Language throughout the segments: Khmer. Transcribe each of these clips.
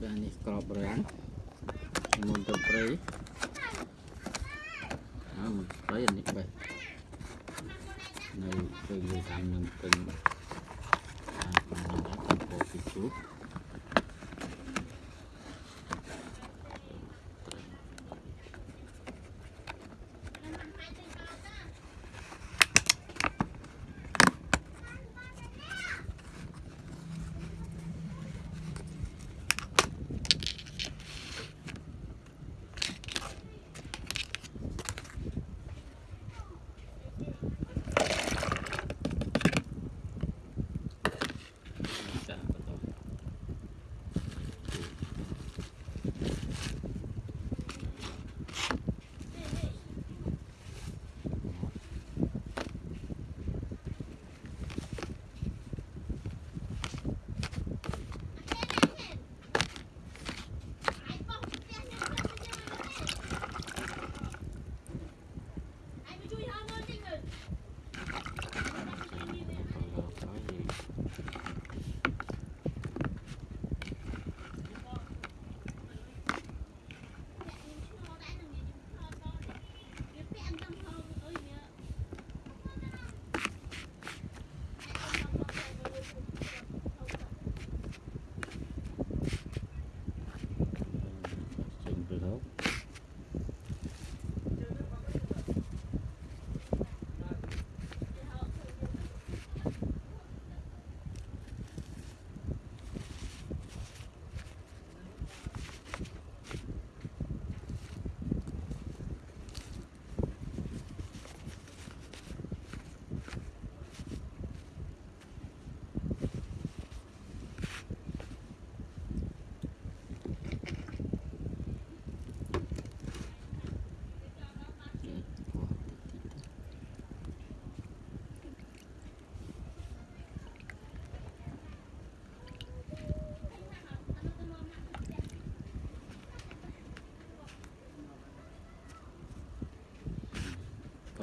បាទនេះក្របរាំងមុនទៅព្រៃអើមុនព្រៃអានេះបេះនៅពេលយើងតាមនឹងពេញអាបានដល់តាមពោពីជួប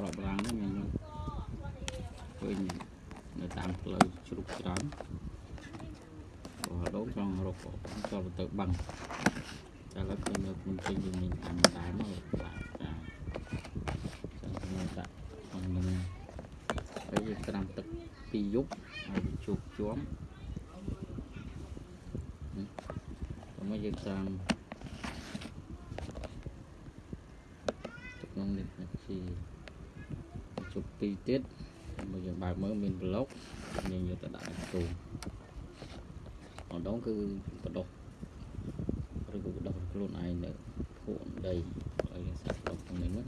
ក្របរាំងហ្នឹងខ្ញុំឃើញនៅតាមផ្លូវជ្រុកច្រើនក៏ដងចង់រកក៏ចូលទៅបាំងតែឥឡូវឃើញនៅមិនពេញយើងមានតាមតាមមកបាទចាចឹងខ្ញុំដាក់ក្នុងនឹងហើយយើងត្រាំទឹកពីរយប់ហើយវាជោគជាំតែមកយើងត្រាំទឹកក្នុងនេះជា ទុកទីទៀតមកយើងបើកមើលមានប្លុកយើងយកទៅដាក់គោអណ្ដងគឺបដោះឬក៏បដោះខ្លួនឯងនៅភូមិដីហើយយើងសាក់ដល់ក្នុងនេះមក